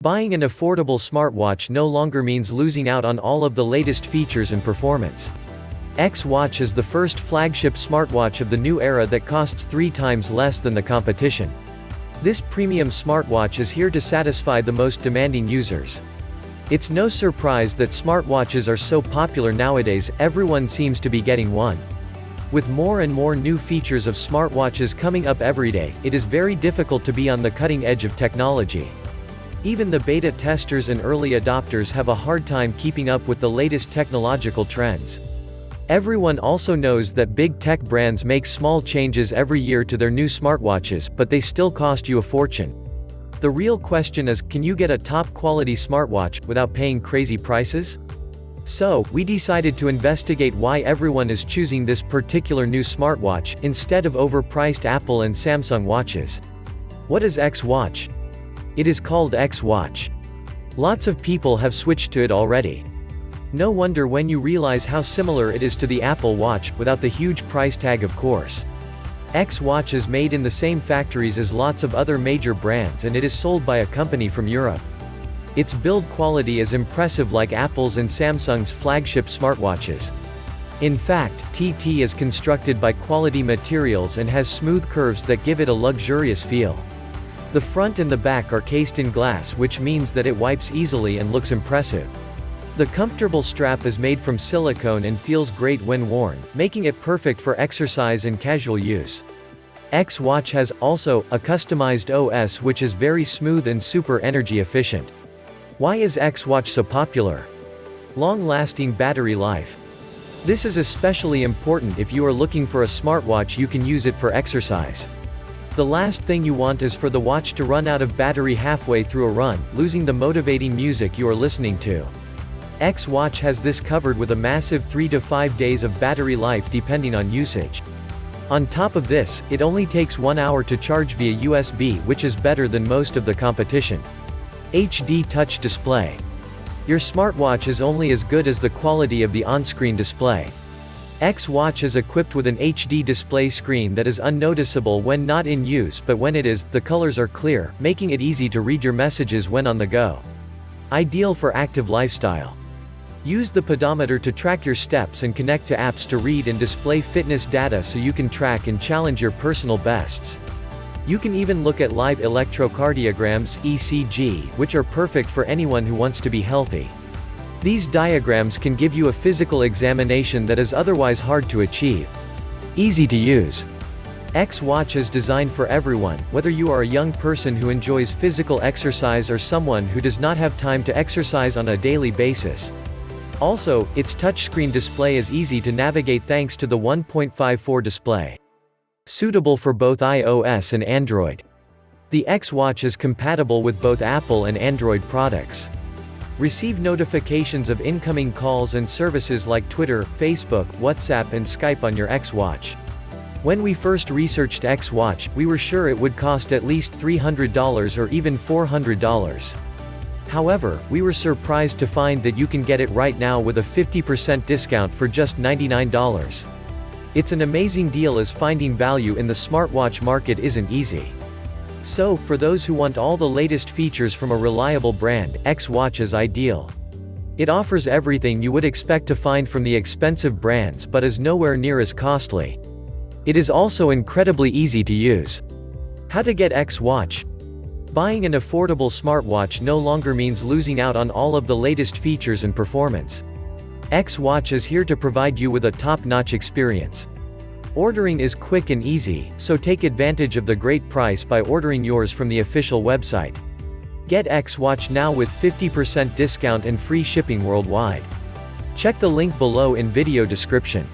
Buying an affordable smartwatch no longer means losing out on all of the latest features and performance. X Watch is the first flagship smartwatch of the new era that costs three times less than the competition. This premium smartwatch is here to satisfy the most demanding users. It's no surprise that smartwatches are so popular nowadays, everyone seems to be getting one. With more and more new features of smartwatches coming up every day, it is very difficult to be on the cutting edge of technology. Even the beta testers and early adopters have a hard time keeping up with the latest technological trends. Everyone also knows that big tech brands make small changes every year to their new smartwatches, but they still cost you a fortune. The real question is, can you get a top-quality smartwatch, without paying crazy prices? So, we decided to investigate why everyone is choosing this particular new smartwatch, instead of overpriced Apple and Samsung watches. What is X Watch? It is called X Watch. Lots of people have switched to it already. No wonder when you realize how similar it is to the Apple Watch, without the huge price tag of course. X Watch is made in the same factories as lots of other major brands and it is sold by a company from Europe. Its build quality is impressive like Apple's and Samsung's flagship smartwatches. In fact, TT is constructed by quality materials and has smooth curves that give it a luxurious feel. The front and the back are cased in glass which means that it wipes easily and looks impressive. The comfortable strap is made from silicone and feels great when worn, making it perfect for exercise and casual use. X Watch has, also, a customized OS which is very smooth and super energy efficient. Why is X Watch so popular? Long-lasting battery life. This is especially important if you are looking for a smartwatch you can use it for exercise. The last thing you want is for the watch to run out of battery halfway through a run, losing the motivating music you are listening to. X Watch has this covered with a massive 3 to 5 days of battery life depending on usage. On top of this, it only takes 1 hour to charge via USB which is better than most of the competition. HD Touch Display. Your smartwatch is only as good as the quality of the on-screen display. X Watch is equipped with an HD display screen that is unnoticeable when not in use but when it is, the colors are clear, making it easy to read your messages when on the go. Ideal for active lifestyle. Use the pedometer to track your steps and connect to apps to read and display fitness data so you can track and challenge your personal bests. You can even look at live electrocardiograms ECG, which are perfect for anyone who wants to be healthy. These diagrams can give you a physical examination that is otherwise hard to achieve. Easy to use. X Watch is designed for everyone, whether you are a young person who enjoys physical exercise or someone who does not have time to exercise on a daily basis. Also, its touchscreen display is easy to navigate thanks to the 1.54 display. Suitable for both iOS and Android. The X Watch is compatible with both Apple and Android products. Receive notifications of incoming calls and services like Twitter, Facebook, WhatsApp and Skype on your X Watch. When we first researched X Watch, we were sure it would cost at least $300 or even $400. However, we were surprised to find that you can get it right now with a 50% discount for just $99. It's an amazing deal as finding value in the smartwatch market isn't easy. So, for those who want all the latest features from a reliable brand, X Watch is ideal. It offers everything you would expect to find from the expensive brands but is nowhere near as costly. It is also incredibly easy to use. How to get X Watch? Buying an affordable smartwatch no longer means losing out on all of the latest features and performance. X Watch is here to provide you with a top-notch experience. Ordering is quick and easy, so take advantage of the great price by ordering yours from the official website. Get X Watch now with 50% discount and free shipping worldwide. Check the link below in video description.